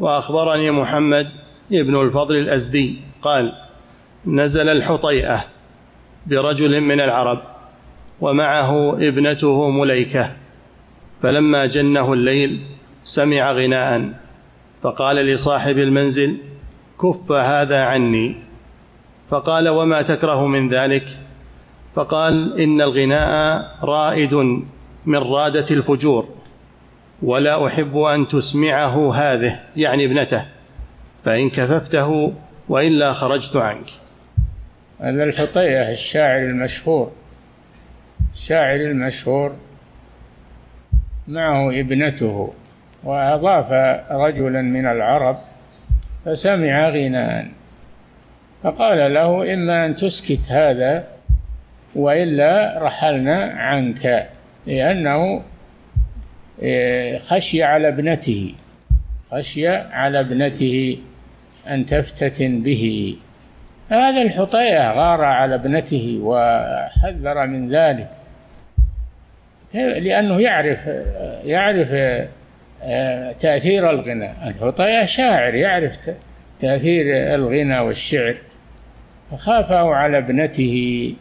وأخبرني محمد ابن الفضل الأزدي. قال نزل الحطيئة برجل من العرب ومعه ابنته مليكة فلما جنه الليل سمع غناء فقال لصاحب المنزل كف هذا عني. فقال وما تكره من ذلك؟ فقال إن الغناء رائد من رادة الفجور. ولا أحب أن تسمعه هذه يعني ابنته فإن كففته وإلا خرجت عنك. هذا الحطية الشاعر المشهور. الشاعر المشهور معه ابنته وأضاف رجلا من العرب فسمع غناء فقال له إما أن تسكت هذا وإلا رحلنا عنك لأنه خشي على ابنته. خشي على ابنته أن تفتتن به. هذا الحطية غار على ابنته وحذر من ذلك. لأنه يعرف يعرف آه، تأثير الغناء الحطية شاعر يعرف تأثير الغنى والشعر. فخافه على ابنته.